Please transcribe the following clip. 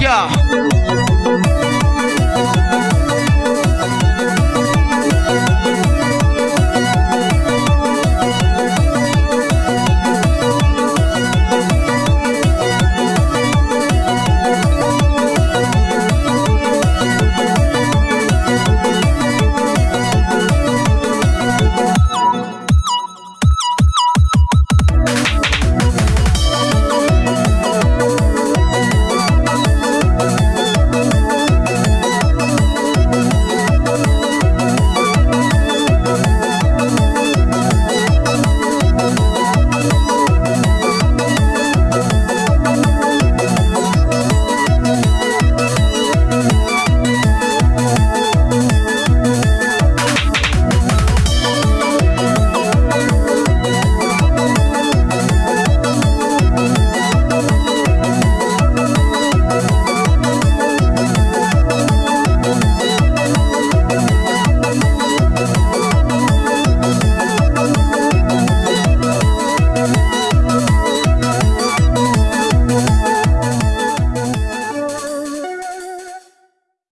呀。